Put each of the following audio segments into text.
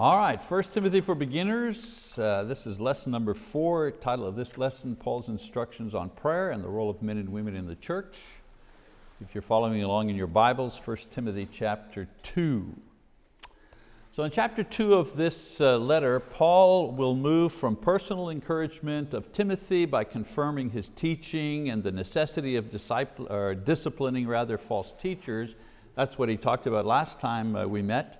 All right, 1 Timothy for beginners. Uh, this is lesson number four. Title of this lesson, Paul's instructions on prayer and the role of men and women in the church. If you're following along in your Bibles, 1 Timothy chapter two. So in chapter two of this uh, letter, Paul will move from personal encouragement of Timothy by confirming his teaching and the necessity of or disciplining rather false teachers. That's what he talked about last time uh, we met.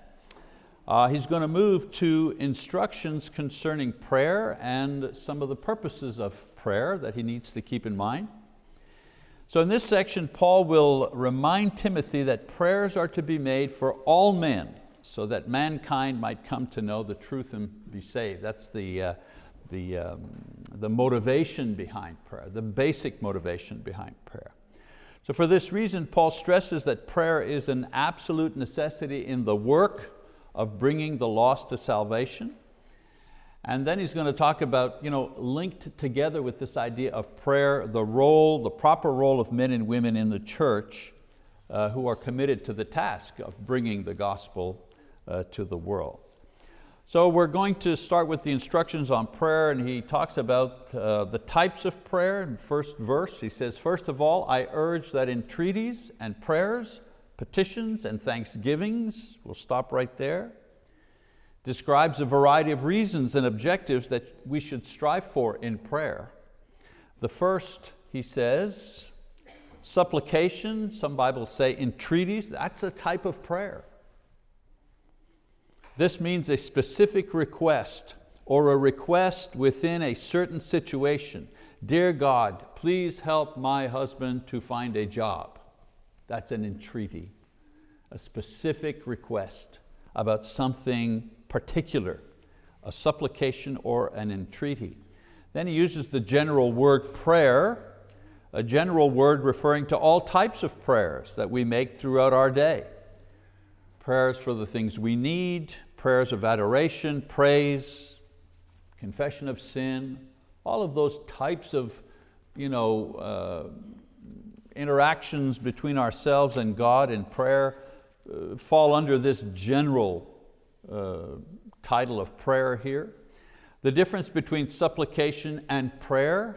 Uh, he's going to move to instructions concerning prayer and some of the purposes of prayer that he needs to keep in mind. So in this section, Paul will remind Timothy that prayers are to be made for all men so that mankind might come to know the truth and be saved. That's the, uh, the, um, the motivation behind prayer, the basic motivation behind prayer. So for this reason, Paul stresses that prayer is an absolute necessity in the work of bringing the lost to salvation. And then he's going to talk about, you know, linked together with this idea of prayer, the role, the proper role of men and women in the church uh, who are committed to the task of bringing the gospel uh, to the world. So we're going to start with the instructions on prayer and he talks about uh, the types of prayer in first verse. He says, first of all, I urge that entreaties and prayers petitions and thanksgivings, we'll stop right there, describes a variety of reasons and objectives that we should strive for in prayer. The first, he says, supplication, some Bibles say entreaties, that's a type of prayer. This means a specific request or a request within a certain situation. Dear God, please help my husband to find a job. That's an entreaty, a specific request about something particular, a supplication or an entreaty. Then he uses the general word prayer, a general word referring to all types of prayers that we make throughout our day. Prayers for the things we need, prayers of adoration, praise, confession of sin, all of those types of you know, uh, interactions between ourselves and God in prayer uh, fall under this general uh, title of prayer here. The difference between supplication and prayer,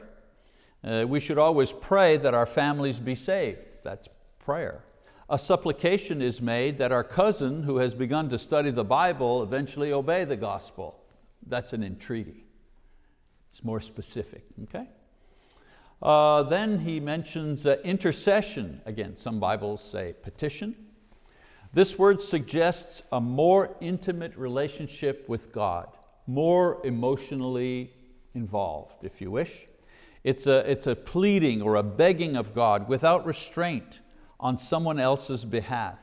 uh, we should always pray that our families be saved. That's prayer. A supplication is made that our cousin who has begun to study the Bible eventually obey the gospel. That's an entreaty. It's more specific, okay? Uh, then he mentions uh, intercession. Again, some Bibles say petition. This word suggests a more intimate relationship with God, more emotionally involved, if you wish. It's a, it's a pleading or a begging of God without restraint on someone else's behalf.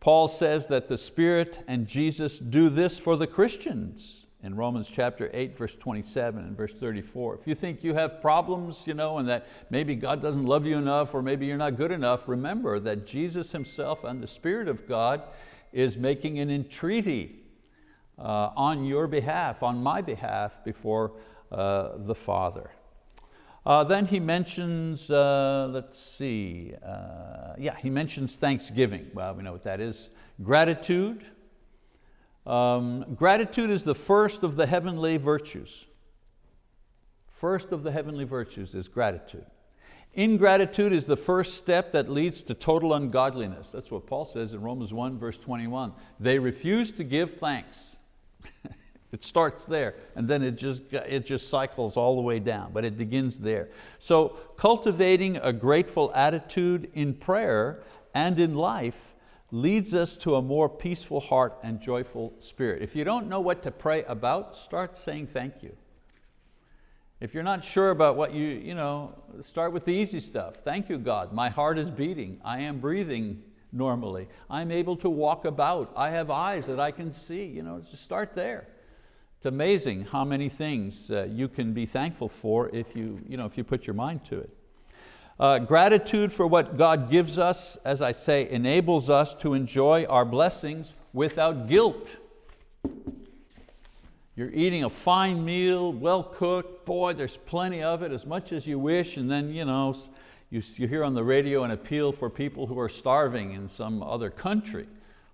Paul says that the Spirit and Jesus do this for the Christians in Romans chapter 8, verse 27 and verse 34. If you think you have problems you know, and that maybe God doesn't love you enough or maybe you're not good enough, remember that Jesus himself and the Spirit of God is making an entreaty uh, on your behalf, on my behalf before uh, the Father. Uh, then he mentions, uh, let's see, uh, yeah, he mentions thanksgiving. Well, we know what that is. Gratitude, um, gratitude is the first of the heavenly virtues. First of the heavenly virtues is gratitude. Ingratitude is the first step that leads to total ungodliness. That's what Paul says in Romans 1 verse 21. They refuse to give thanks. it starts there and then it just, it just cycles all the way down, but it begins there. So cultivating a grateful attitude in prayer and in life leads us to a more peaceful heart and joyful spirit. If you don't know what to pray about, start saying thank you. If you're not sure about what you, you know, start with the easy stuff. Thank you, God. My heart is beating. I am breathing normally. I'm able to walk about. I have eyes that I can see. You know, just start there. It's amazing how many things uh, you can be thankful for if you, you know, if you put your mind to it. Uh, gratitude for what God gives us, as I say, enables us to enjoy our blessings without guilt. You're eating a fine meal, well cooked, boy, there's plenty of it, as much as you wish, and then you, know, you, you hear on the radio an appeal for people who are starving in some other country.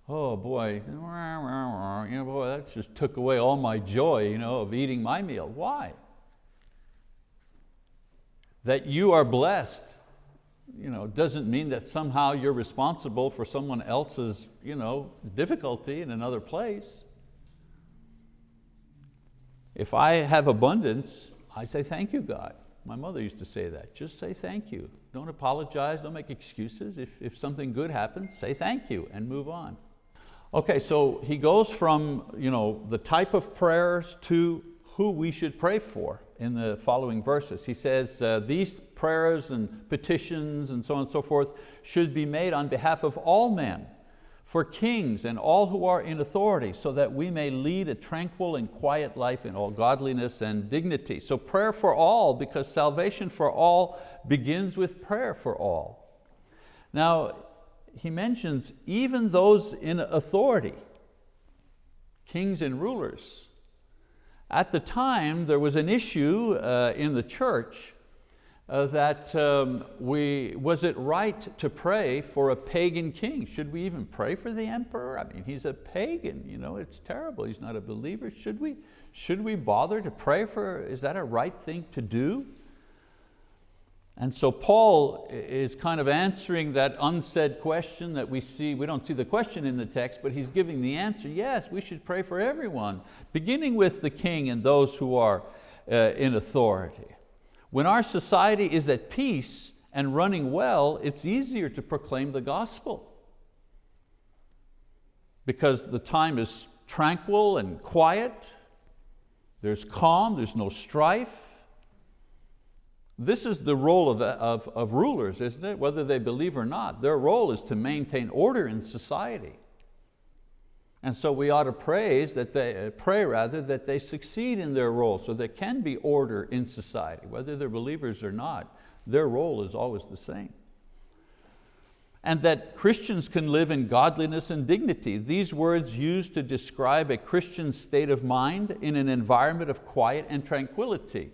oh boy, you know, boy, that just took away all my joy you know, of eating my meal. Why? That you are blessed you know, doesn't mean that somehow you're responsible for someone else's you know, difficulty in another place. If I have abundance, I say thank you, God. My mother used to say that, just say thank you. Don't apologize, don't make excuses. If, if something good happens, say thank you and move on. Okay, so he goes from you know, the type of prayers to who we should pray for in the following verses. He says, uh, these prayers and petitions and so on and so forth should be made on behalf of all men, for kings and all who are in authority, so that we may lead a tranquil and quiet life in all godliness and dignity. So prayer for all, because salvation for all begins with prayer for all. Now, he mentions even those in authority, kings and rulers. At the time, there was an issue uh, in the church uh, that um, we, was it right to pray for a pagan king? Should we even pray for the emperor? I mean, he's a pagan, you know, it's terrible, he's not a believer. Should we, should we bother to pray for, is that a right thing to do? And so Paul is kind of answering that unsaid question that we see, we don't see the question in the text, but he's giving the answer, yes, we should pray for everyone, beginning with the king and those who are uh, in authority. When our society is at peace and running well, it's easier to proclaim the gospel because the time is tranquil and quiet, there's calm, there's no strife, this is the role of, of, of rulers, isn't it? Whether they believe or not, their role is to maintain order in society. And so we ought to praise that they, uh, pray rather that they succeed in their role so there can be order in society. Whether they're believers or not, their role is always the same. And that Christians can live in godliness and dignity. These words used to describe a Christian state of mind in an environment of quiet and tranquility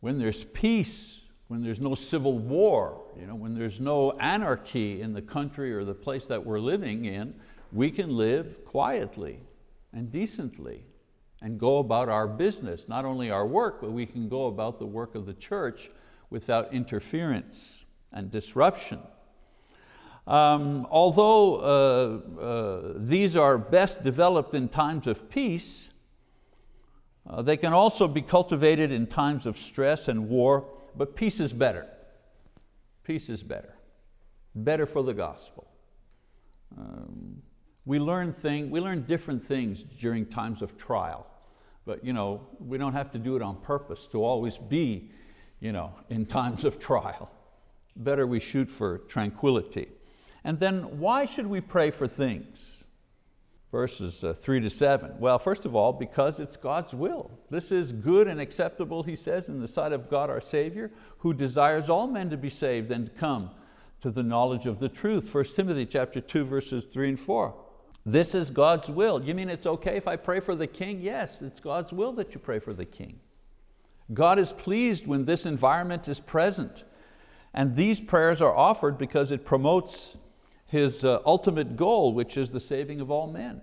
when there's peace, when there's no civil war, you know, when there's no anarchy in the country or the place that we're living in, we can live quietly and decently and go about our business, not only our work, but we can go about the work of the church without interference and disruption. Um, although uh, uh, these are best developed in times of peace, uh, they can also be cultivated in times of stress and war, but peace is better. Peace is better. Better for the gospel. Um, we learn, thing, we learn different things during times of trial, but you know, we don't have to do it on purpose to always be you know, in times of trial. Better we shoot for tranquility. And then why should we pray for things? Verses uh, three to seven? Well, first of all, because it's God's will. This is good and acceptable, he says, in the sight of God our Savior, who desires all men to be saved and to come to the knowledge of the truth. 1 Timothy chapter 2, verses three and four. This is God's will. You mean it's okay if I pray for the king? Yes, it's God's will that you pray for the king. God is pleased when this environment is present. And these prayers are offered because it promotes his uh, ultimate goal, which is the saving of all men.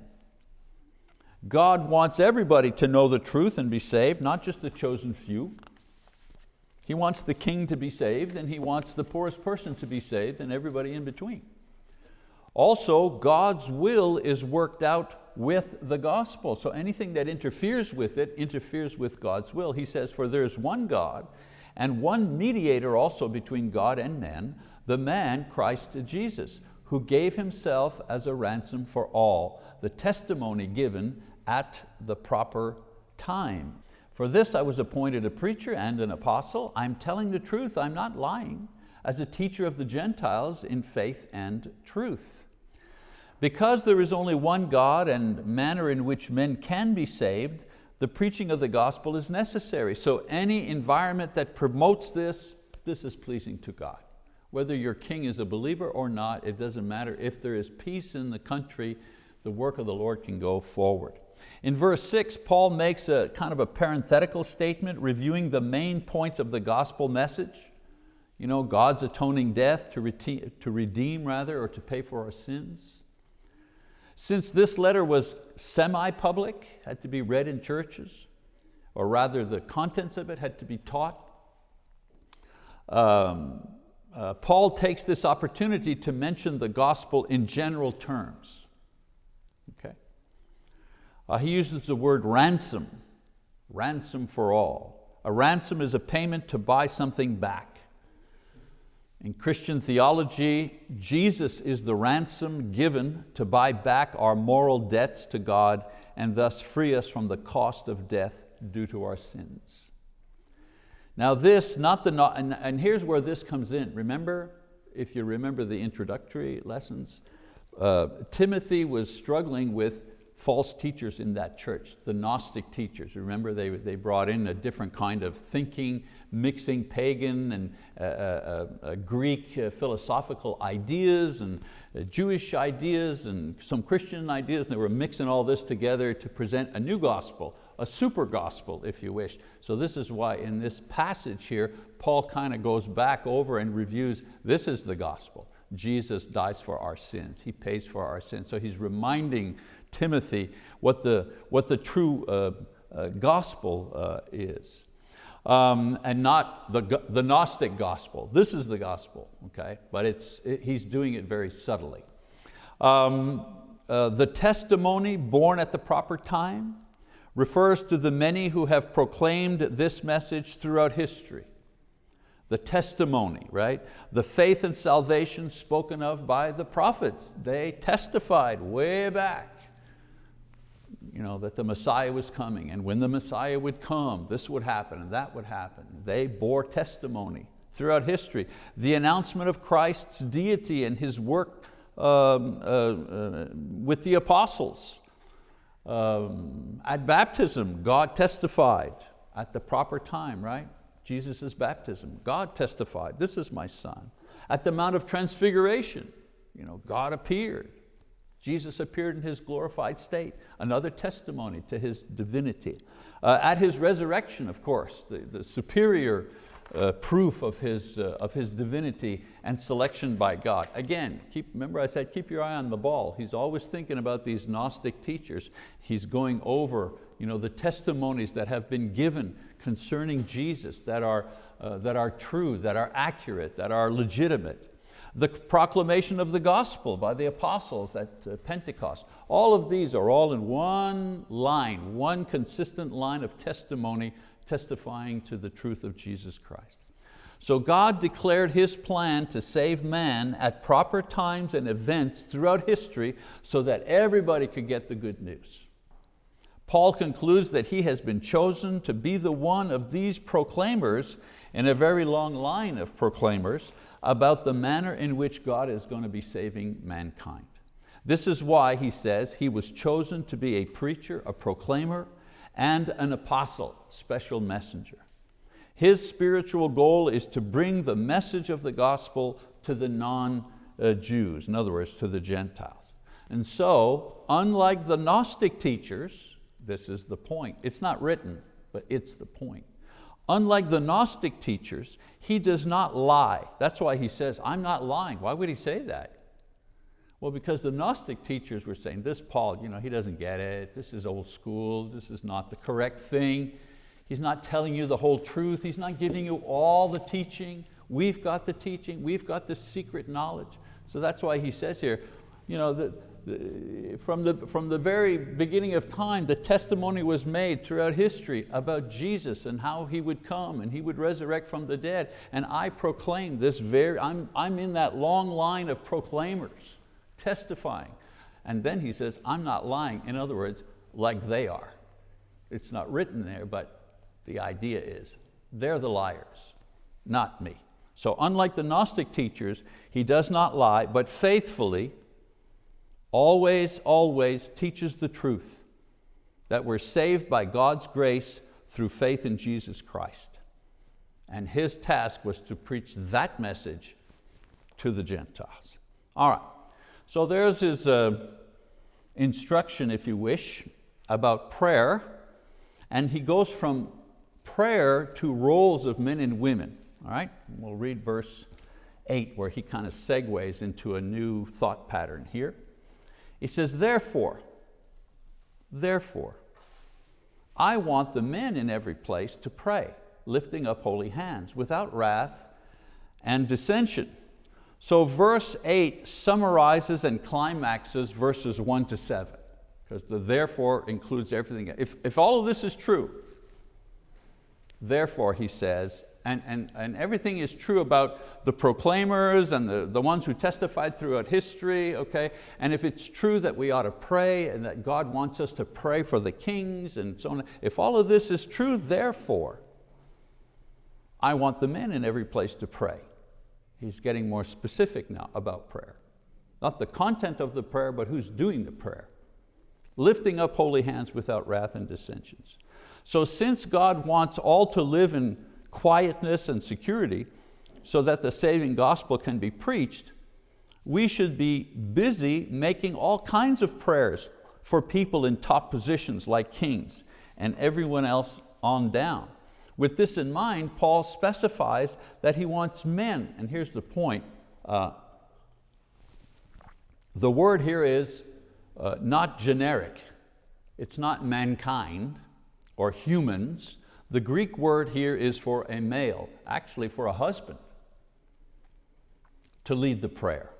God wants everybody to know the truth and be saved, not just the chosen few. He wants the king to be saved and He wants the poorest person to be saved and everybody in between. Also, God's will is worked out with the gospel. So anything that interferes with it interferes with God's will. He says, for there is one God and one mediator also between God and men, the man Christ Jesus, who gave himself as a ransom for all, the testimony given at the proper time. For this I was appointed a preacher and an apostle. I'm telling the truth, I'm not lying, as a teacher of the Gentiles in faith and truth. Because there is only one God and manner in which men can be saved, the preaching of the gospel is necessary. So any environment that promotes this, this is pleasing to God. Whether your king is a believer or not, it doesn't matter. If there is peace in the country, the work of the Lord can go forward. In verse six, Paul makes a kind of a parenthetical statement reviewing the main points of the gospel message. You know, God's atoning death to, redeem, to redeem rather, or to pay for our sins. Since this letter was semi-public, had to be read in churches, or rather the contents of it had to be taught, um, uh, Paul takes this opportunity to mention the gospel in general terms. Okay? Uh, he uses the word ransom, ransom for all. A ransom is a payment to buy something back. In Christian theology, Jesus is the ransom given to buy back our moral debts to God and thus free us from the cost of death due to our sins. Now this, not the, and, and here's where this comes in. Remember, if you remember the introductory lessons, uh, Timothy was struggling with false teachers in that church, the Gnostic teachers. Remember they, they brought in a different kind of thinking, mixing pagan and uh, uh, uh Greek uh, philosophical ideas and uh, Jewish ideas and some Christian ideas, and they were mixing all this together to present a new gospel, a super gospel if you wish. So this is why in this passage here, Paul kind of goes back over and reviews, this is the gospel. Jesus dies for our sins, He pays for our sins. So he's reminding Timothy what the, what the true uh, uh, gospel uh, is. Um, and not the, the Gnostic gospel. This is the gospel, okay? But it's, it, he's doing it very subtly. Um, uh, the testimony borne at the proper time refers to the many who have proclaimed this message throughout history. The testimony, right? The faith and salvation spoken of by the prophets. They testified way back you know, that the Messiah was coming and when the Messiah would come, this would happen and that would happen. They bore testimony throughout history. The announcement of Christ's deity and His work um, uh, uh, with the apostles. Um, at baptism, God testified at the proper time, right? Jesus' baptism, God testified, this is my son. At the Mount of Transfiguration, you know, God appeared. Jesus appeared in His glorified state, another testimony to His divinity. Uh, at His resurrection, of course, the, the superior uh, proof of his, uh, of his divinity and selection by God. Again, keep, remember I said keep your eye on the ball. He's always thinking about these Gnostic teachers. He's going over you know, the testimonies that have been given concerning Jesus that are, uh, that are true, that are accurate, that are legitimate the proclamation of the gospel by the apostles at uh, Pentecost. All of these are all in one line, one consistent line of testimony testifying to the truth of Jesus Christ. So God declared His plan to save man at proper times and events throughout history so that everybody could get the good news. Paul concludes that he has been chosen to be the one of these proclaimers in a very long line of proclaimers about the manner in which God is going to be saving mankind. This is why he says he was chosen to be a preacher, a proclaimer, and an apostle, special messenger. His spiritual goal is to bring the message of the gospel to the non-Jews, in other words, to the Gentiles. And so, unlike the Gnostic teachers, this is the point. It's not written, but it's the point. Unlike the Gnostic teachers, he does not lie. That's why he says, I'm not lying. Why would he say that? Well, because the Gnostic teachers were saying, this Paul, you know, he doesn't get it. This is old school. This is not the correct thing. He's not telling you the whole truth. He's not giving you all the teaching. We've got the teaching. We've got the secret knowledge. So that's why he says here, you know, the, from the, from the very beginning of time, the testimony was made throughout history about Jesus and how He would come and He would resurrect from the dead. And I proclaim this very, I'm, I'm in that long line of proclaimers, testifying. And then he says, I'm not lying. In other words, like they are. It's not written there, but the idea is, they're the liars, not me. So unlike the Gnostic teachers, he does not lie, but faithfully, always, always teaches the truth that we're saved by God's grace through faith in Jesus Christ. And his task was to preach that message to the Gentiles. All right, so there's his uh, instruction, if you wish, about prayer. And he goes from prayer to roles of men and women. All right, we'll read verse eight where he kind of segues into a new thought pattern here. He says, therefore, therefore, I want the men in every place to pray, lifting up holy hands, without wrath and dissension. So verse eight summarizes and climaxes verses one to seven, because the therefore includes everything. If, if all of this is true, therefore, he says, and, and, and everything is true about the proclaimers and the, the ones who testified throughout history, okay? And if it's true that we ought to pray and that God wants us to pray for the kings and so on, if all of this is true, therefore, I want the men in every place to pray. He's getting more specific now about prayer. Not the content of the prayer, but who's doing the prayer. Lifting up holy hands without wrath and dissensions. So since God wants all to live in quietness and security so that the saving gospel can be preached, we should be busy making all kinds of prayers for people in top positions like kings and everyone else on down. With this in mind, Paul specifies that he wants men, and here's the point. Uh, the word here is uh, not generic. It's not mankind or humans. The Greek word here is for a male, actually for a husband, to lead the prayer.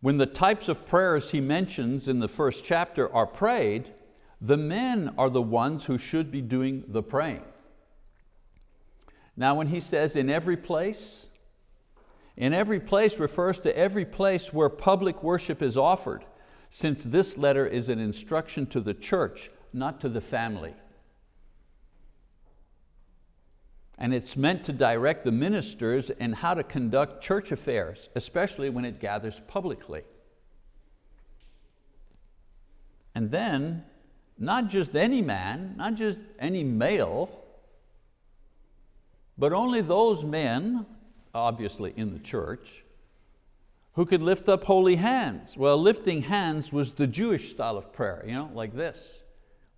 When the types of prayers he mentions in the first chapter are prayed, the men are the ones who should be doing the praying. Now when he says in every place, in every place refers to every place where public worship is offered, since this letter is an instruction to the church, not to the family and it's meant to direct the ministers in how to conduct church affairs, especially when it gathers publicly. And then, not just any man, not just any male, but only those men, obviously in the church, who could lift up holy hands. Well, lifting hands was the Jewish style of prayer, you know, like this.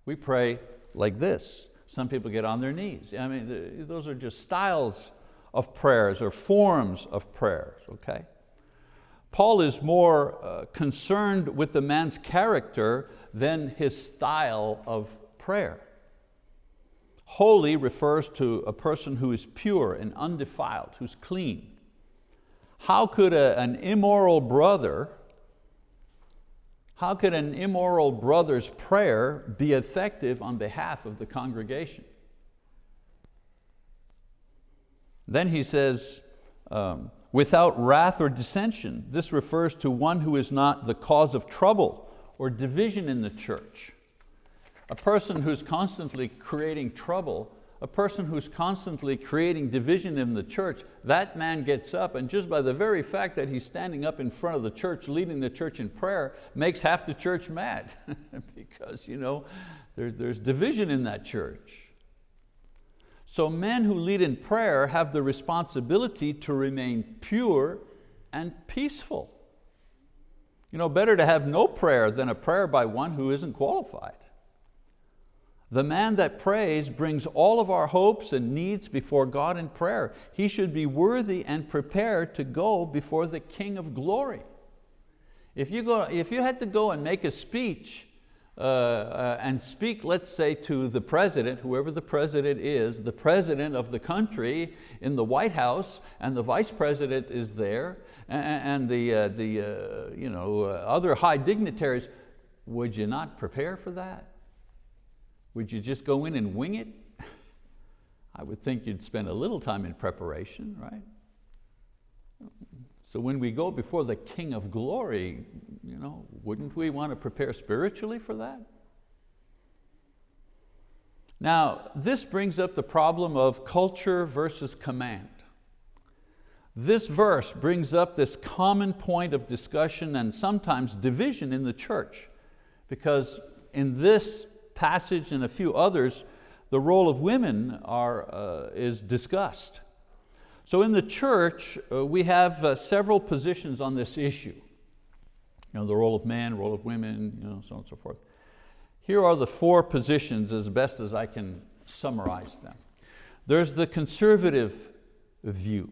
We pray like this. Some people get on their knees. I mean, those are just styles of prayers or forms of prayers, okay? Paul is more uh, concerned with the man's character than his style of prayer. Holy refers to a person who is pure and undefiled, who's clean. How could a, an immoral brother how could an immoral brother's prayer be effective on behalf of the congregation? Then he says, um, without wrath or dissension. This refers to one who is not the cause of trouble or division in the church. A person who's constantly creating trouble a person who's constantly creating division in the church, that man gets up and just by the very fact that he's standing up in front of the church, leading the church in prayer, makes half the church mad because you know, there, there's division in that church. So men who lead in prayer have the responsibility to remain pure and peaceful. You know, better to have no prayer than a prayer by one who isn't qualified. The man that prays brings all of our hopes and needs before God in prayer. He should be worthy and prepared to go before the King of glory. If you, go, if you had to go and make a speech uh, uh, and speak, let's say, to the president, whoever the president is, the president of the country in the White House, and the vice president is there, and, and the, uh, the uh, you know, uh, other high dignitaries, would you not prepare for that? Would you just go in and wing it? I would think you'd spend a little time in preparation, right? So when we go before the King of glory, you know, wouldn't we want to prepare spiritually for that? Now, this brings up the problem of culture versus command. This verse brings up this common point of discussion and sometimes division in the church because in this passage and a few others, the role of women are, uh, is discussed. So in the church, uh, we have uh, several positions on this issue. You know, the role of man, role of women, you know, so on and so forth. Here are the four positions as best as I can summarize them. There's the conservative view.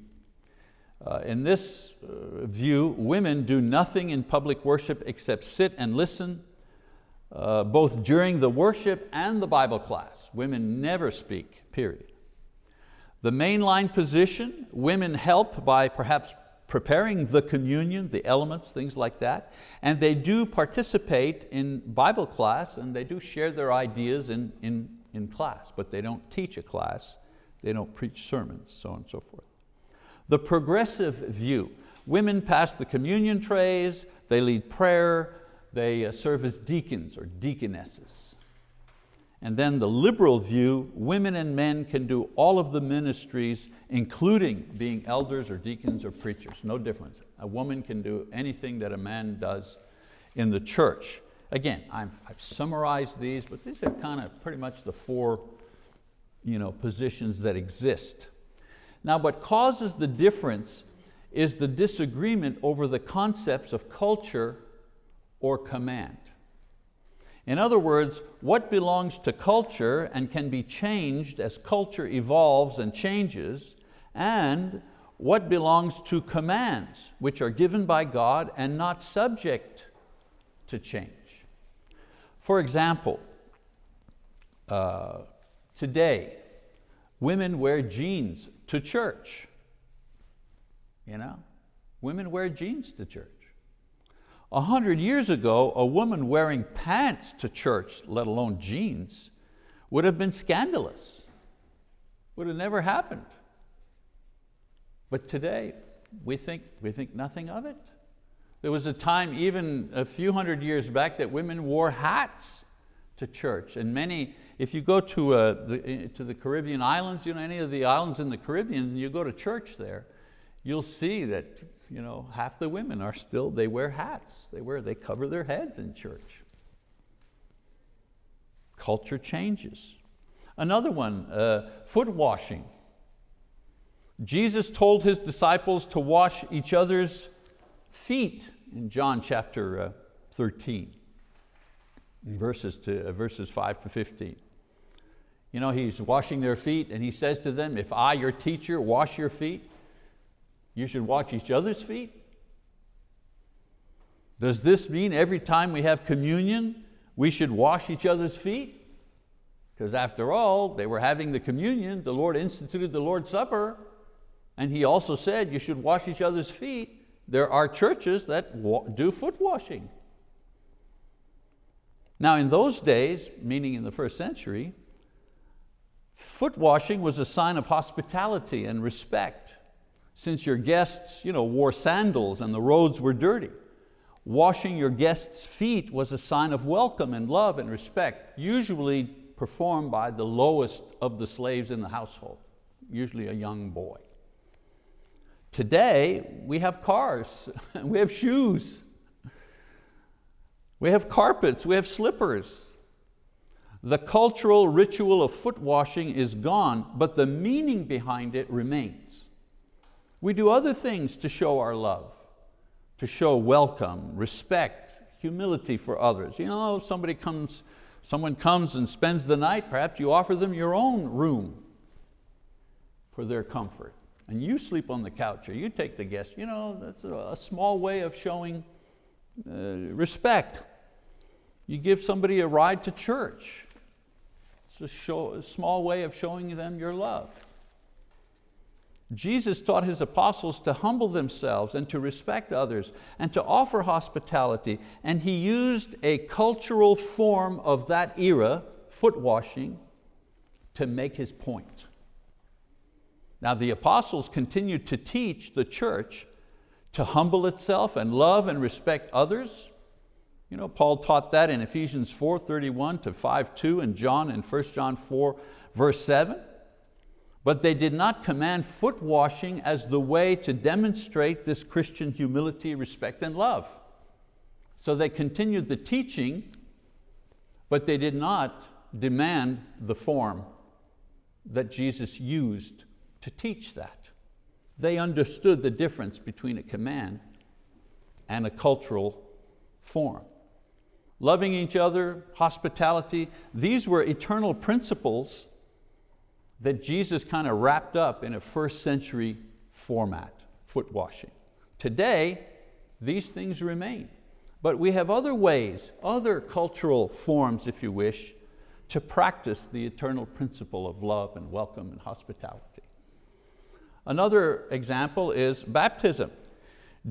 Uh, in this uh, view, women do nothing in public worship except sit and listen, uh, both during the worship and the Bible class. Women never speak, period. The mainline position, women help by perhaps preparing the communion, the elements, things like that, and they do participate in Bible class and they do share their ideas in, in, in class, but they don't teach a class, they don't preach sermons, so on and so forth. The progressive view, women pass the communion trays, they lead prayer, they uh, serve as deacons or deaconesses. And then the liberal view, women and men can do all of the ministries, including being elders or deacons or preachers, no difference. A woman can do anything that a man does in the church. Again, i have summarized these, but these are kind of pretty much the four you know, positions that exist. Now what causes the difference is the disagreement over the concepts of culture or command. In other words, what belongs to culture and can be changed as culture evolves and changes, and what belongs to commands, which are given by God and not subject to change. For example, uh, today, women wear jeans to church. You know, women wear jeans to church. A hundred years ago, a woman wearing pants to church, let alone jeans, would have been scandalous. Would have never happened. But today, we think, we think nothing of it. There was a time even a few hundred years back that women wore hats to church. And many, if you go to, uh, the, to the Caribbean islands, you know, any of the islands in the Caribbean, and you go to church there, you'll see that you know, half the women are still, they wear hats. They, wear, they cover their heads in church. Culture changes. Another one, uh, foot washing. Jesus told His disciples to wash each other's feet in John chapter uh, 13, verses, to, uh, verses 5 to 15. You know, He's washing their feet and He says to them, if I, your teacher, wash your feet, you should wash each other's feet? Does this mean every time we have communion, we should wash each other's feet? Because after all, they were having the communion, the Lord instituted the Lord's Supper, and He also said you should wash each other's feet. There are churches that do foot washing. Now in those days, meaning in the first century, foot washing was a sign of hospitality and respect since your guests you know, wore sandals and the roads were dirty. Washing your guests' feet was a sign of welcome and love and respect, usually performed by the lowest of the slaves in the household, usually a young boy. Today, we have cars, we have shoes, we have carpets, we have slippers. The cultural ritual of foot washing is gone, but the meaning behind it remains. We do other things to show our love, to show welcome, respect, humility for others. You know, somebody comes, someone comes and spends the night, perhaps you offer them your own room for their comfort. And you sleep on the couch or you take the guest. You know, that's a, small way of showing uh, respect. You give somebody a ride to church. It's a, show, a small way of showing them your love. Jesus taught His apostles to humble themselves and to respect others and to offer hospitality and He used a cultural form of that era, foot washing, to make His point. Now the apostles continued to teach the church to humble itself and love and respect others. You know, Paul taught that in Ephesians 4, 31 to 5, 2 and John in 1 John 4, verse 7 but they did not command foot washing as the way to demonstrate this Christian humility, respect, and love. So they continued the teaching, but they did not demand the form that Jesus used to teach that. They understood the difference between a command and a cultural form. Loving each other, hospitality, these were eternal principles that Jesus kind of wrapped up in a first century format. foot washing. Today, these things remain. But we have other ways, other cultural forms, if you wish, to practice the eternal principle of love and welcome and hospitality. Another example is baptism.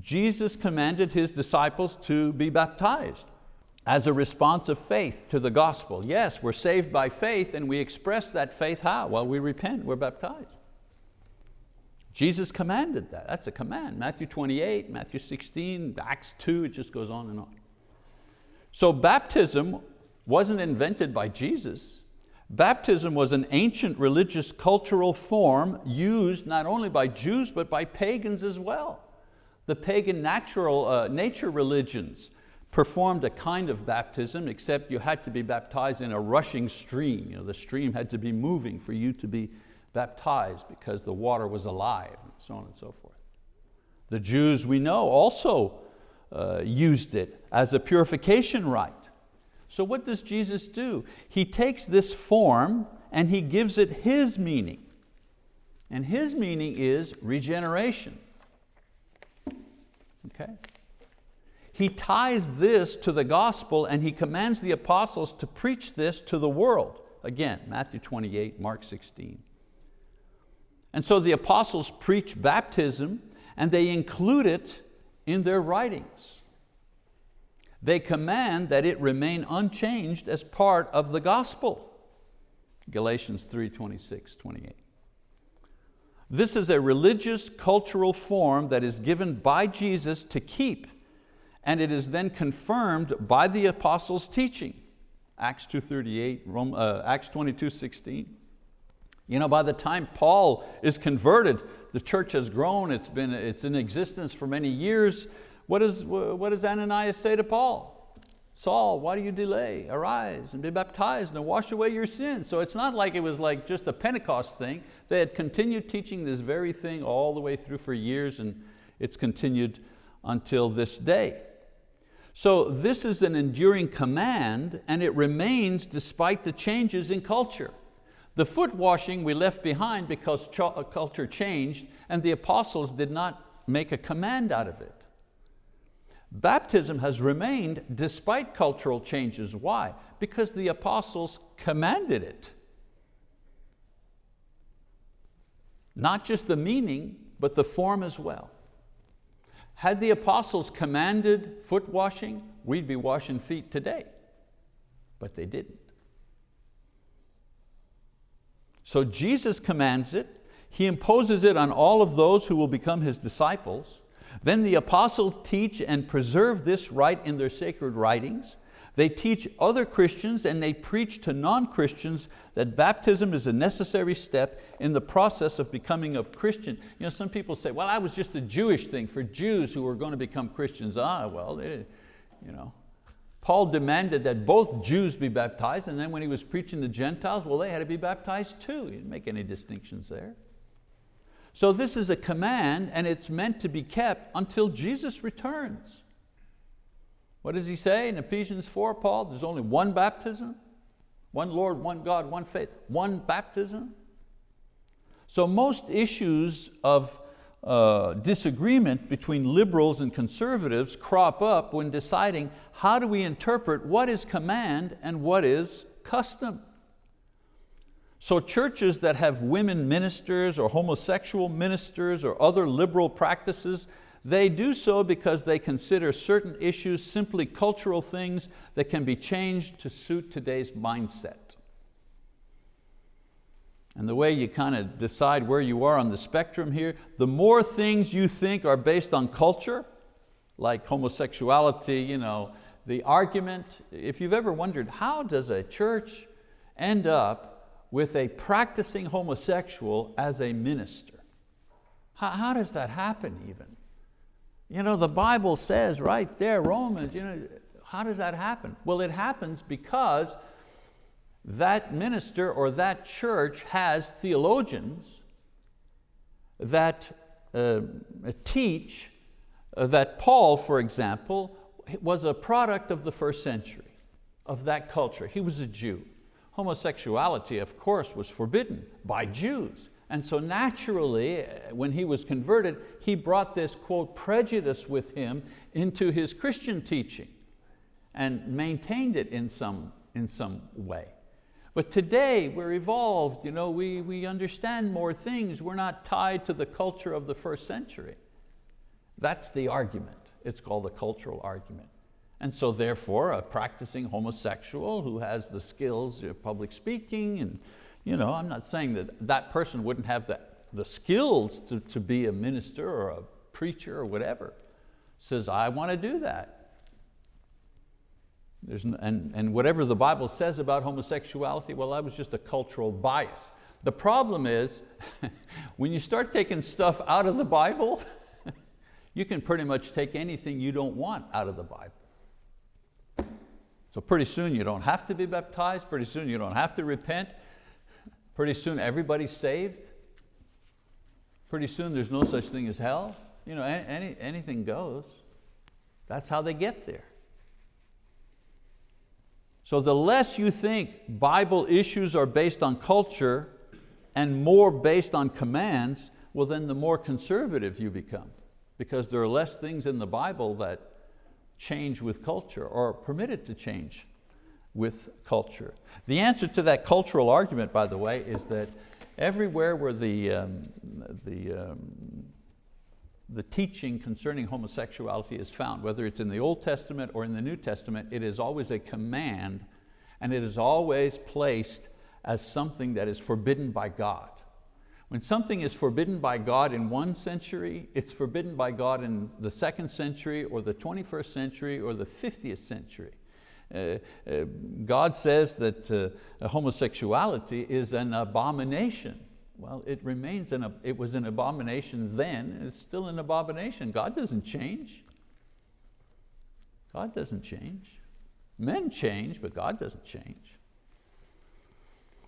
Jesus commanded His disciples to be baptized as a response of faith to the gospel. Yes, we're saved by faith and we express that faith how? Well, we repent, we're baptized. Jesus commanded that, that's a command. Matthew 28, Matthew 16, Acts 2, it just goes on and on. So baptism wasn't invented by Jesus. Baptism was an ancient religious cultural form used not only by Jews but by pagans as well. The pagan natural, uh, nature religions performed a kind of baptism except you had to be baptized in a rushing stream. You know, the stream had to be moving for you to be baptized because the water was alive and so on and so forth. The Jews we know also uh, used it as a purification rite. So what does Jesus do? He takes this form and He gives it His meaning. And His meaning is regeneration. Okay? He ties this to the gospel and He commands the apostles to preach this to the world. Again, Matthew 28, Mark 16. And so the apostles preach baptism and they include it in their writings. They command that it remain unchanged as part of the gospel. Galatians 3, 26, 28. This is a religious cultural form that is given by Jesus to keep and it is then confirmed by the apostles' teaching. Acts 2.38, Rome, uh, Acts 22.16. You know, by the time Paul is converted, the church has grown, it's, been, it's in existence for many years, what, is, what does Ananias say to Paul? Saul, why do you delay? Arise and be baptized and wash away your sins. So it's not like it was like just a Pentecost thing. They had continued teaching this very thing all the way through for years and it's continued until this day. So this is an enduring command and it remains despite the changes in culture. The foot washing we left behind because uh, culture changed and the apostles did not make a command out of it. Baptism has remained despite cultural changes. Why? Because the apostles commanded it. Not just the meaning, but the form as well. Had the apostles commanded foot washing, we'd be washing feet today, but they didn't. So Jesus commands it, He imposes it on all of those who will become His disciples, then the apostles teach and preserve this rite in their sacred writings. They teach other Christians and they preach to non-Christians that baptism is a necessary step in the process of becoming a Christian. You know, some people say, well, that was just a Jewish thing for Jews who were going to become Christians. Ah, well, you know. Paul demanded that both Jews be baptized and then when he was preaching to Gentiles, well, they had to be baptized too. He didn't make any distinctions there. So this is a command and it's meant to be kept until Jesus returns. What does he say in Ephesians 4, Paul? There's only one baptism, one Lord, one God, one faith, one baptism. So most issues of uh, disagreement between liberals and conservatives crop up when deciding how do we interpret what is command and what is custom. So churches that have women ministers or homosexual ministers or other liberal practices, they do so because they consider certain issues simply cultural things that can be changed to suit today's mindset. And the way you kind of decide where you are on the spectrum here, the more things you think are based on culture, like homosexuality, you know, the argument, if you've ever wondered, how does a church end up with a practicing homosexual as a minister. How, how does that happen even? You know, the Bible says right there, Romans, you know, how does that happen? Well, it happens because that minister or that church has theologians that uh, teach uh, that Paul, for example, was a product of the first century, of that culture. He was a Jew. Homosexuality, of course, was forbidden by Jews And so naturally, uh, when he was converted, he brought this, quote, prejudice with him into his Christian teaching and maintained it in some, in some way. But today we're evolved, you know, we, we understand more things. We're not tied to the culture of the first century. That's the argument. It's called the cultural argument. And so therefore, a practicing homosexual who has the skills of public speaking and you know, I'm not saying that that person wouldn't have the, the skills to, to be a minister or a preacher or whatever. Says, I want to do that. There's, and, and whatever the Bible says about homosexuality, well, that was just a cultural bias. The problem is, when you start taking stuff out of the Bible, you can pretty much take anything you don't want out of the Bible. So pretty soon you don't have to be baptized, pretty soon you don't have to repent, Pretty soon everybody's saved. Pretty soon there's no such thing as hell. You know, any, anything goes. That's how they get there. So the less you think Bible issues are based on culture and more based on commands, well then the more conservative you become because there are less things in the Bible that change with culture or are permitted to change with culture. The answer to that cultural argument, by the way, is that everywhere where the, um, the, um, the teaching concerning homosexuality is found, whether it's in the Old Testament or in the New Testament, it is always a command and it is always placed as something that is forbidden by God. When something is forbidden by God in one century, it's forbidden by God in the second century or the 21st century or the 50th century. Uh, uh, God says that uh, homosexuality is an abomination. Well, it remains, an, it was an abomination then, it's still an abomination. God doesn't change. God doesn't change. Men change, but God doesn't change.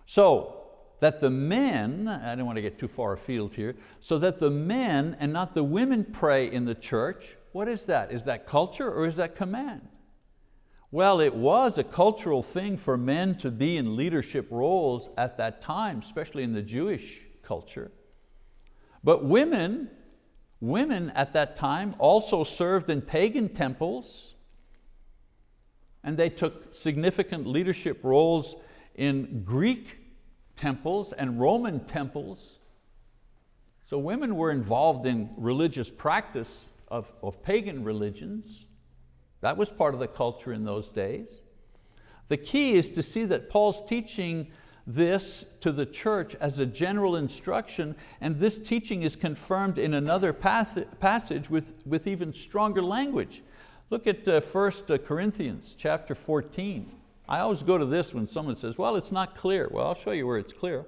So, that the men, I don't want to get too far afield here, so that the men and not the women pray in the church, what is that? Is that culture or is that command? Well, it was a cultural thing for men to be in leadership roles at that time, especially in the Jewish culture. But women, women at that time also served in pagan temples and they took significant leadership roles in Greek temples and Roman temples. So women were involved in religious practice of, of pagan religions. That was part of the culture in those days. The key is to see that Paul's teaching this to the church as a general instruction and this teaching is confirmed in another passage with, with even stronger language. Look at uh, 1 uh, Corinthians chapter 14. I always go to this when someone says, well, it's not clear. Well, I'll show you where it's clear.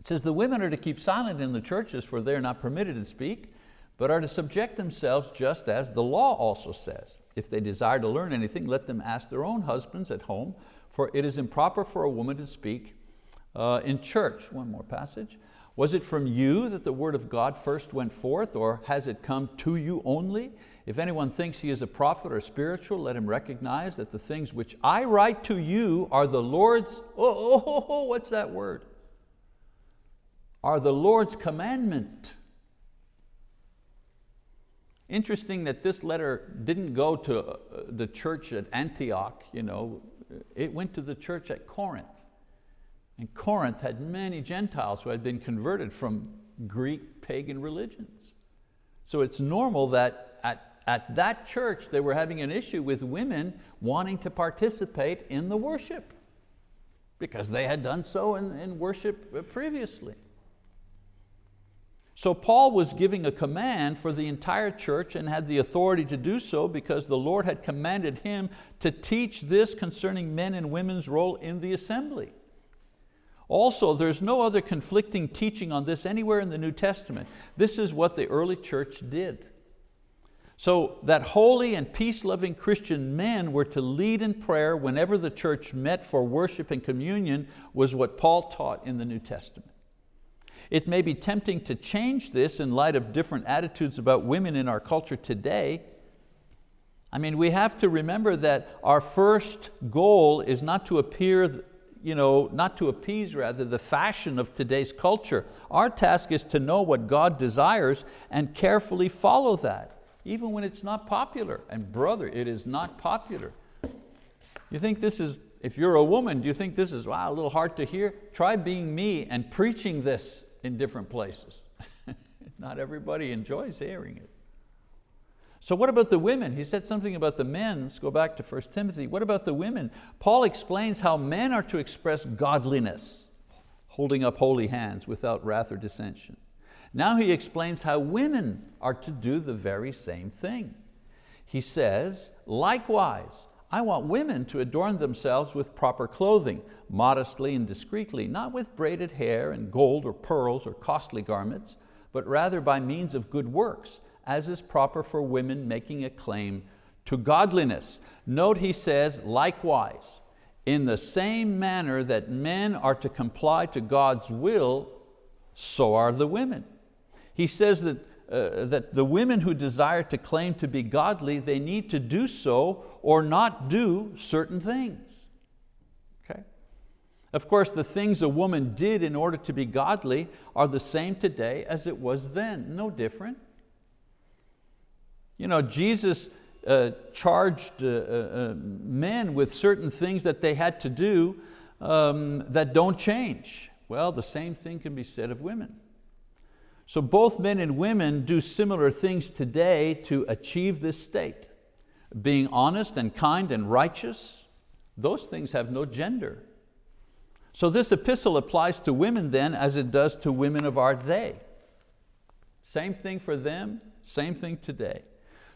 It says, the women are to keep silent in the churches for they are not permitted to speak, but are to subject themselves just as the law also says. If they desire to learn anything, let them ask their own husbands at home, for it is improper for a woman to speak uh, in church. One more passage. Was it from you that the word of God first went forth, or has it come to you only? If anyone thinks he is a prophet or spiritual, let him recognize that the things which I write to you are the Lord's, oh, oh, oh, oh what's that word? Are the Lord's commandment. Interesting that this letter didn't go to uh, the church at Antioch, you know, it went to the church at Corinth. And Corinth had many Gentiles who had been converted from Greek pagan religions. So it's normal that at, at that church they were having an issue with women wanting to participate in the worship because they had done so in, in worship previously. So Paul was giving a command for the entire church and had the authority to do so because the Lord had commanded him to teach this concerning men and women's role in the assembly. Also, there's no other conflicting teaching on this anywhere in the New Testament. This is what the early church did. So that holy and peace-loving Christian men were to lead in prayer whenever the church met for worship and communion was what Paul taught in the New Testament. It may be tempting to change this in light of different attitudes about women in our culture today. I mean, we have to remember that our first goal is not to appear you know, not to appease rather, the fashion of today's culture. Our task is to know what God desires and carefully follow that, even when it's not popular. And brother, it is not popular. You think this is, if you're a woman, do you think this is, wow, a little hard to hear? Try being me and preaching this in different places. not everybody enjoys hearing it. So what about the women? He said something about the men. Let's go back to 1 Timothy. What about the women? Paul explains how men are to express godliness, holding up holy hands without wrath or dissension. Now he explains how women are to do the very same thing. He says, likewise, I want women to adorn themselves with proper clothing, modestly and discreetly, not with braided hair and gold or pearls or costly garments, but rather by means of good works, as is proper for women making a claim to godliness. Note he says, likewise, in the same manner that men are to comply to God's will, so are the women. He says that, uh, that the women who desire to claim to be godly, they need to do so or not do certain things. Of course, the things a woman did in order to be godly are the same today as it was then, no different. You know, Jesus uh, charged uh, uh, uh, men with certain things that they had to do um, that don't change. Well, the same thing can be said of women. So both men and women do similar things today to achieve this state. Being honest and kind and righteous, those things have no gender. So this epistle applies to women then as it does to women of our day. Same thing for them, same thing today.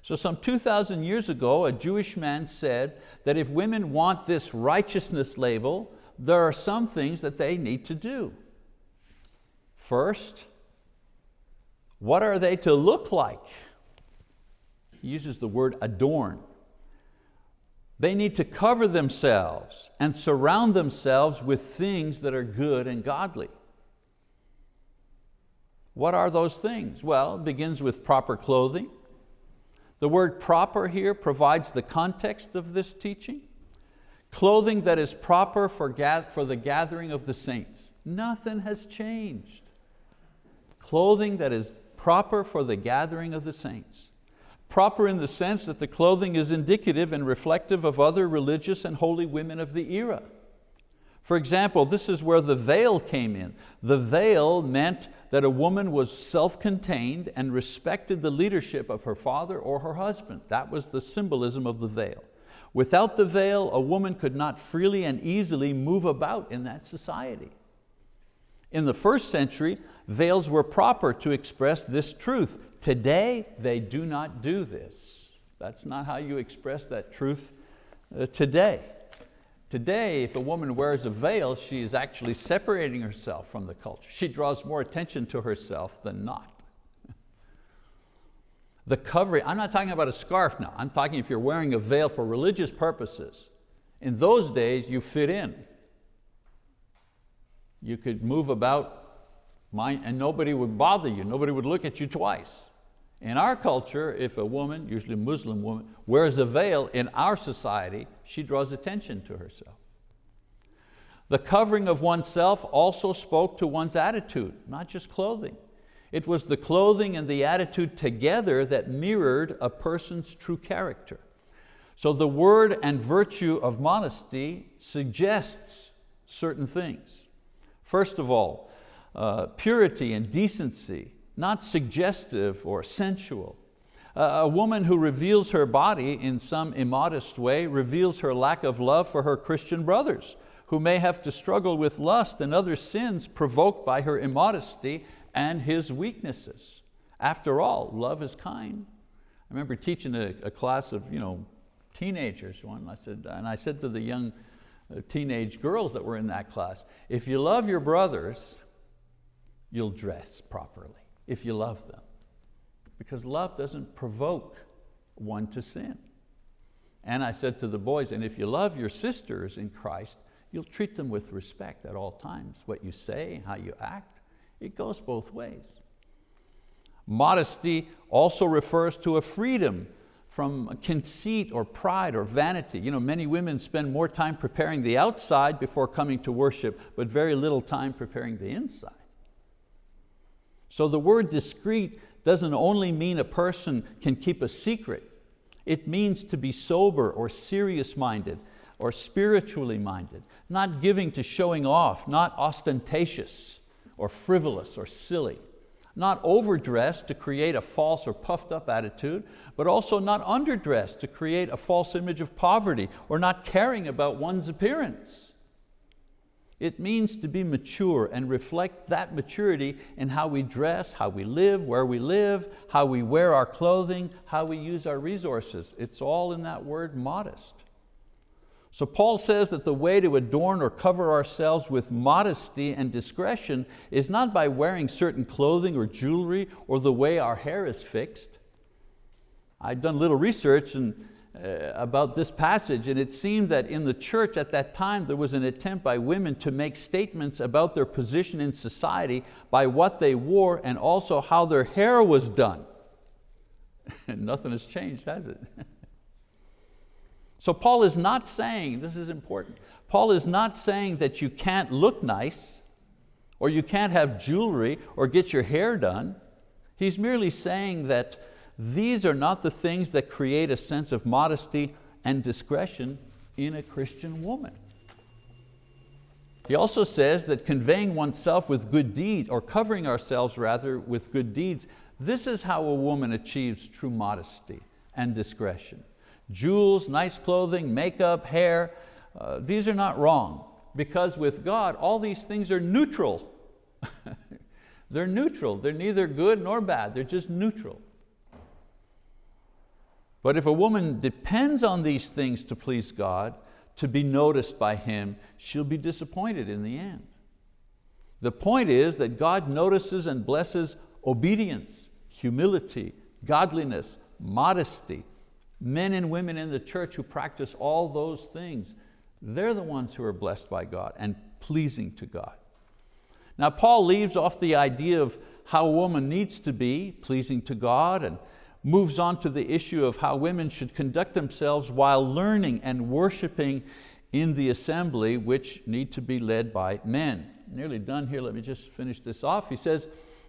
So some 2,000 years ago, a Jewish man said that if women want this righteousness label, there are some things that they need to do. First, what are they to look like? He uses the word adorn. They need to cover themselves and surround themselves with things that are good and godly. What are those things? Well, it begins with proper clothing, the word proper here provides the context of this teaching. Clothing that is proper for, for the gathering of the saints. Nothing has changed. Clothing that is proper for the gathering of the saints. Proper in the sense that the clothing is indicative and reflective of other religious and holy women of the era. For example, this is where the veil came in. The veil meant that a woman was self-contained and respected the leadership of her father or her husband. That was the symbolism of the veil. Without the veil, a woman could not freely and easily move about in that society. In the first century, veils were proper to express this truth. Today, they do not do this. That's not how you express that truth uh, today. Today, if a woman wears a veil, she is actually separating herself from the culture. She draws more attention to herself than not. The covering, I'm not talking about a scarf now, I'm talking if you're wearing a veil for religious purposes. In those days, you fit in. You could move about and nobody would bother you, nobody would look at you twice. In our culture, if a woman, usually a Muslim woman, wears a veil in our society, she draws attention to herself. The covering of oneself also spoke to one's attitude, not just clothing. It was the clothing and the attitude together that mirrored a person's true character. So the word and virtue of modesty suggests certain things. First of all, uh, purity and decency, not suggestive or sensual. A woman who reveals her body in some immodest way reveals her lack of love for her Christian brothers who may have to struggle with lust and other sins provoked by her immodesty and his weaknesses. After all, love is kind. I remember teaching a, a class of you know, teenagers one, I said, and I said to the young uh, teenage girls that were in that class, if you love your brothers, you'll dress properly if you love them. Because love doesn't provoke one to sin. And I said to the boys, and if you love your sisters in Christ, you'll treat them with respect at all times. What you say, how you act, it goes both ways. Modesty also refers to a freedom from conceit or pride or vanity. You know, many women spend more time preparing the outside before coming to worship, but very little time preparing the inside. So the word discreet doesn't only mean a person can keep a secret, it means to be sober or serious minded or spiritually minded, not giving to showing off, not ostentatious or frivolous or silly not overdressed to create a false or puffed up attitude, but also not underdressed to create a false image of poverty or not caring about one's appearance. It means to be mature and reflect that maturity in how we dress, how we live, where we live, how we wear our clothing, how we use our resources. It's all in that word modest. So Paul says that the way to adorn or cover ourselves with modesty and discretion is not by wearing certain clothing or jewelry or the way our hair is fixed. I've done little research and, uh, about this passage and it seemed that in the church at that time there was an attempt by women to make statements about their position in society by what they wore and also how their hair was done. Nothing has changed, has it? So Paul is not saying, this is important, Paul is not saying that you can't look nice or you can't have jewelry or get your hair done. He's merely saying that these are not the things that create a sense of modesty and discretion in a Christian woman. He also says that conveying oneself with good deeds, or covering ourselves rather with good deeds, this is how a woman achieves true modesty and discretion. Jewels, nice clothing, makeup, hair, uh, these are not wrong because with God, all these things are neutral. they're neutral, they're neither good nor bad, they're just neutral. But if a woman depends on these things to please God, to be noticed by Him, she'll be disappointed in the end. The point is that God notices and blesses obedience, humility, godliness, modesty, men and women in the church who practice all those things, they're the ones who are blessed by God and pleasing to God. Now Paul leaves off the idea of how a woman needs to be pleasing to God and moves on to the issue of how women should conduct themselves while learning and worshiping in the assembly which need to be led by men. Nearly done here, let me just finish this off. He says,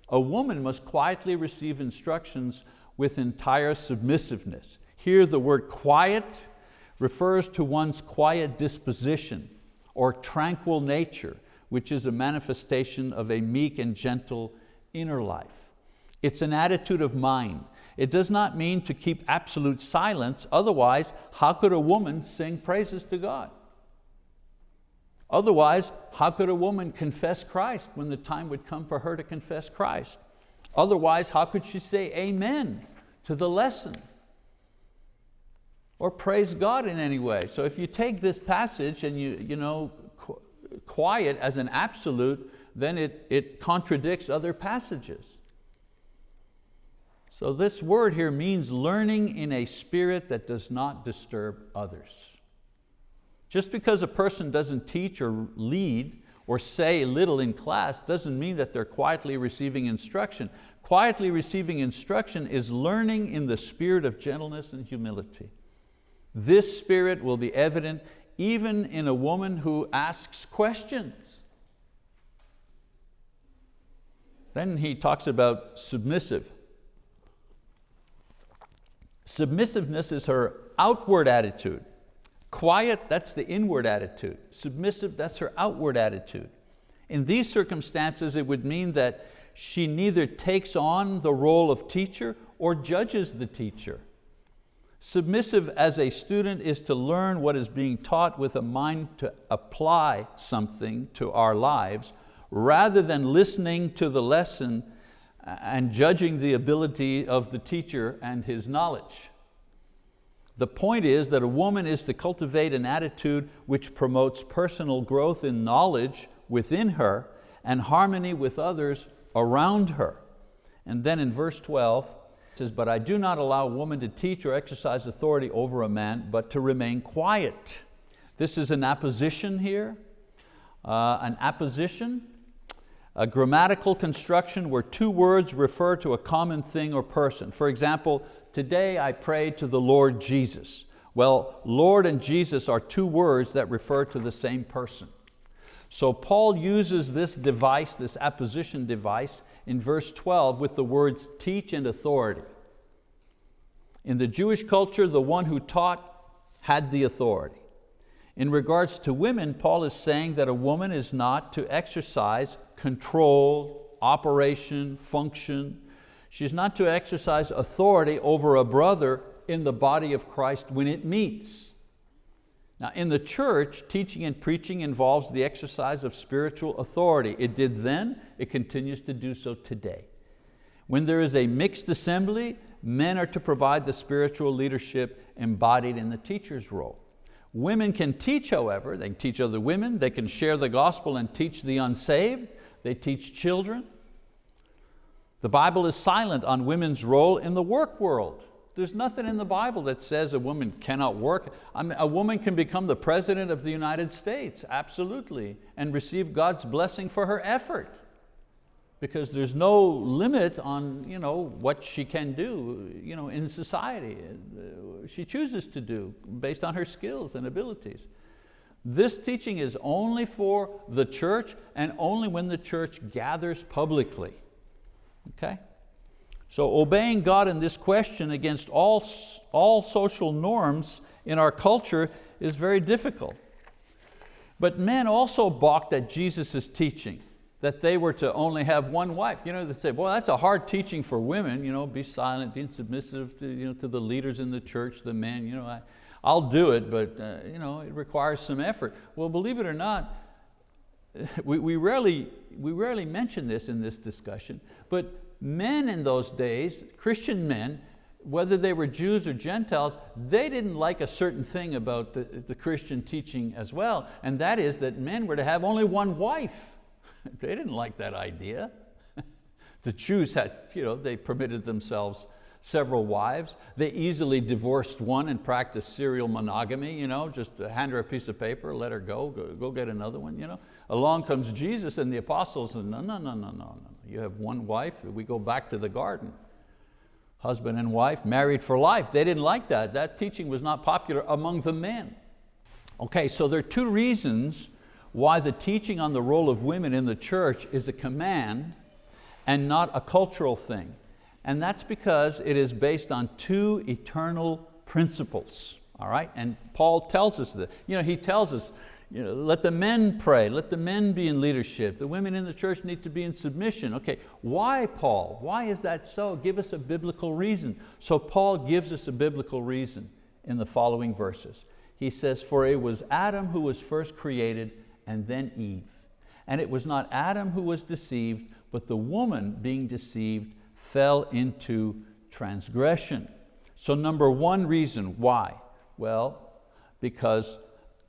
a woman must quietly receive instructions with entire submissiveness. Here the word quiet refers to one's quiet disposition or tranquil nature, which is a manifestation of a meek and gentle inner life. It's an attitude of mind. It does not mean to keep absolute silence, otherwise how could a woman sing praises to God? Otherwise, how could a woman confess Christ when the time would come for her to confess Christ? Otherwise, how could she say amen to the lesson? Or praise God in any way. So if you take this passage and you, you know, quiet as an absolute, then it, it contradicts other passages. So this word here means learning in a spirit that does not disturb others. Just because a person doesn't teach or lead or say little in class doesn't mean that they're quietly receiving instruction. Quietly receiving instruction is learning in the spirit of gentleness and humility. This spirit will be evident even in a woman who asks questions. Then he talks about submissive. Submissiveness is her outward attitude. Quiet, that's the inward attitude. Submissive, that's her outward attitude. In these circumstances, it would mean that she neither takes on the role of teacher or judges the teacher. Submissive as a student is to learn what is being taught with a mind to apply something to our lives rather than listening to the lesson and judging the ability of the teacher and his knowledge. The point is that a woman is to cultivate an attitude which promotes personal growth in knowledge within her and harmony with others around her. And then in verse 12, says, but I do not allow a woman to teach or exercise authority over a man, but to remain quiet. This is an apposition here, uh, an apposition, a grammatical construction where two words refer to a common thing or person. For example, today I pray to the Lord Jesus. Well, Lord and Jesus are two words that refer to the same person. So Paul uses this device, this apposition device, in verse 12 with the words teach and authority. In the Jewish culture, the one who taught had the authority. In regards to women, Paul is saying that a woman is not to exercise control, operation, function. She's not to exercise authority over a brother in the body of Christ when it meets. Now in the church, teaching and preaching involves the exercise of spiritual authority. It did then, it continues to do so today. When there is a mixed assembly, men are to provide the spiritual leadership embodied in the teacher's role. Women can teach, however, they can teach other women, they can share the gospel and teach the unsaved, they teach children. The Bible is silent on women's role in the work world. There's nothing in the Bible that says a woman cannot work. I mean, a woman can become the President of the United States, absolutely, and receive God's blessing for her effort because there's no limit on you know, what she can do you know, in society. She chooses to do based on her skills and abilities. This teaching is only for the church and only when the church gathers publicly. Okay? So obeying God in this question against all, all social norms in our culture is very difficult. But men also balked at Jesus' teaching that they were to only have one wife. You know, they say, well, that's a hard teaching for women, you know, be silent, be submissive to, you know, to the leaders in the church, the men, you know, I, I'll do it, but uh, you know, it requires some effort. Well, believe it or not, we, we, rarely, we rarely mention this in this discussion, but men in those days, Christian men, whether they were Jews or Gentiles, they didn't like a certain thing about the, the Christian teaching as well, and that is that men were to have only one wife. they didn't like that idea. the Jews had, you know, they permitted themselves several wives. They easily divorced one and practiced serial monogamy, you know, just hand her a piece of paper, let her go, go, go get another one. You know. Along comes Jesus and the apostles and no, no, no, no, no, no. You have one wife, we go back to the garden. Husband and wife, married for life. They didn't like that. That teaching was not popular among the men. Okay, so there are two reasons why the teaching on the role of women in the church is a command and not a cultural thing. And that's because it is based on two eternal principles. All right, and Paul tells us that. You know, he tells us, you know, let the men pray, let the men be in leadership, the women in the church need to be in submission. Okay, why Paul? Why is that so? Give us a biblical reason. So Paul gives us a biblical reason in the following verses. He says, for it was Adam who was first created and then Eve. And it was not Adam who was deceived, but the woman being deceived fell into transgression. So number one reason, why? Well, because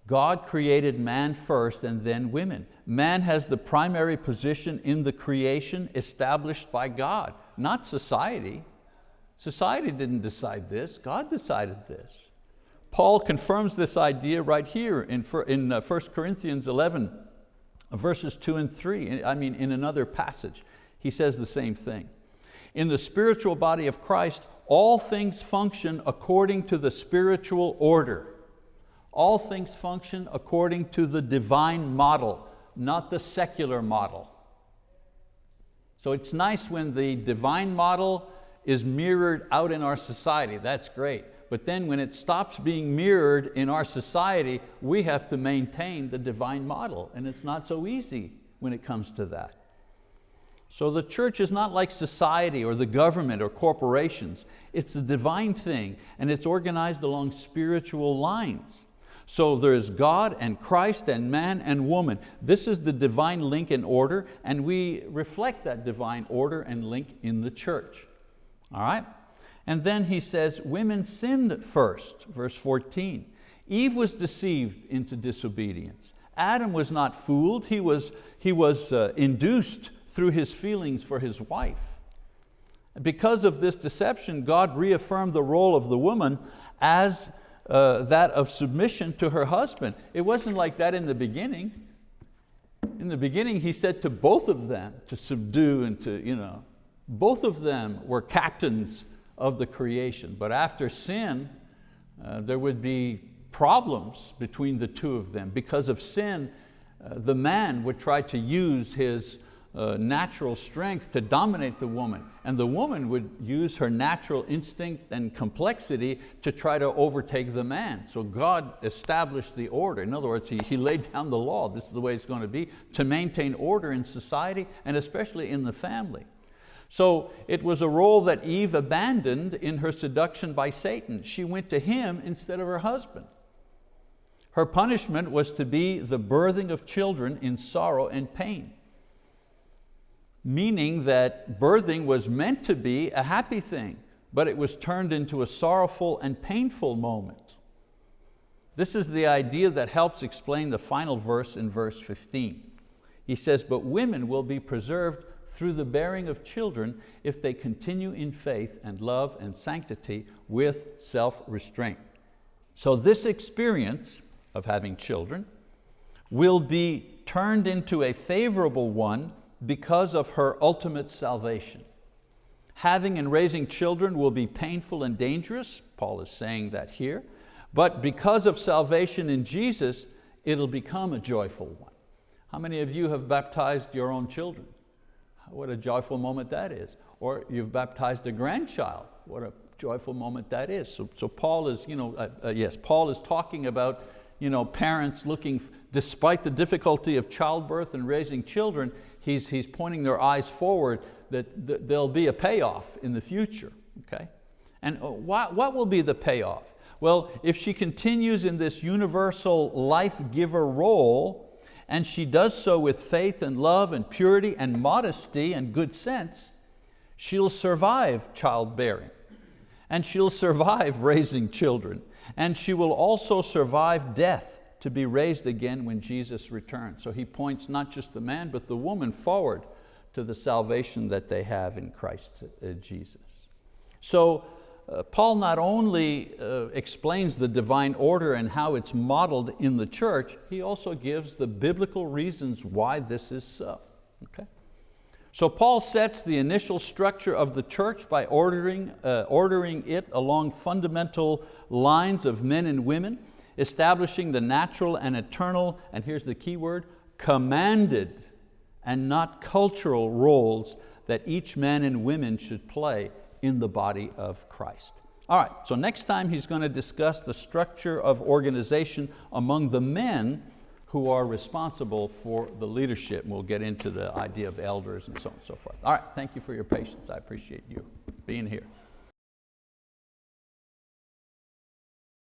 God created man first and then women. Man has the primary position in the creation established by God, not society. Society didn't decide this, God decided this. Paul confirms this idea right here in, in 1 uh, Corinthians 11, verses two and three, I mean in another passage. He says the same thing. In the spiritual body of Christ, all things function according to the spiritual order. All things function according to the divine model, not the secular model. So it's nice when the divine model is mirrored out in our society, that's great. But then when it stops being mirrored in our society, we have to maintain the divine model, and it's not so easy when it comes to that. So the church is not like society or the government or corporations. It's a divine thing and it's organized along spiritual lines. So there's God and Christ and man and woman. This is the divine link and order and we reflect that divine order and link in the church. All right? And then he says, women sinned first, verse 14. Eve was deceived into disobedience. Adam was not fooled, he was, he was uh, induced through his feelings for his wife. Because of this deception, God reaffirmed the role of the woman as uh, that of submission to her husband. It wasn't like that in the beginning. In the beginning, he said to both of them to subdue and to, you know, both of them were captains of the creation. But after sin, uh, there would be problems between the two of them. Because of sin, uh, the man would try to use his uh, natural strength to dominate the woman. And the woman would use her natural instinct and complexity to try to overtake the man. So God established the order. In other words, he, he laid down the law. This is the way it's going to be to maintain order in society and especially in the family. So it was a role that Eve abandoned in her seduction by Satan. She went to him instead of her husband. Her punishment was to be the birthing of children in sorrow and pain meaning that birthing was meant to be a happy thing, but it was turned into a sorrowful and painful moment. This is the idea that helps explain the final verse in verse 15. He says, but women will be preserved through the bearing of children if they continue in faith and love and sanctity with self-restraint. So this experience of having children will be turned into a favorable one because of her ultimate salvation. Having and raising children will be painful and dangerous, Paul is saying that here, but because of salvation in Jesus, it'll become a joyful one. How many of you have baptized your own children? What a joyful moment that is. Or you've baptized a grandchild. What a joyful moment that is. So, so Paul is, you know, uh, uh, yes, Paul is talking about you know, parents looking, despite the difficulty of childbirth and raising children, he's, he's pointing their eyes forward that, that there'll be a payoff in the future, okay? And uh, what, what will be the payoff? Well, if she continues in this universal life giver role, and she does so with faith and love and purity and modesty and good sense, she'll survive childbearing and she'll survive raising children and she will also survive death to be raised again when Jesus returns. So he points not just the man, but the woman forward to the salvation that they have in Christ uh, Jesus. So uh, Paul not only uh, explains the divine order and how it's modeled in the church, he also gives the biblical reasons why this is so. Okay? So Paul sets the initial structure of the church by ordering, uh, ordering it along fundamental lines of men and women, establishing the natural and eternal, and here's the key word, commanded and not cultural roles that each man and women should play in the body of Christ. All right, so next time he's going to discuss the structure of organization among the men who are responsible for the leadership. We'll get into the idea of elders and so on and so forth. All right, thank you for your patience. I appreciate you being here.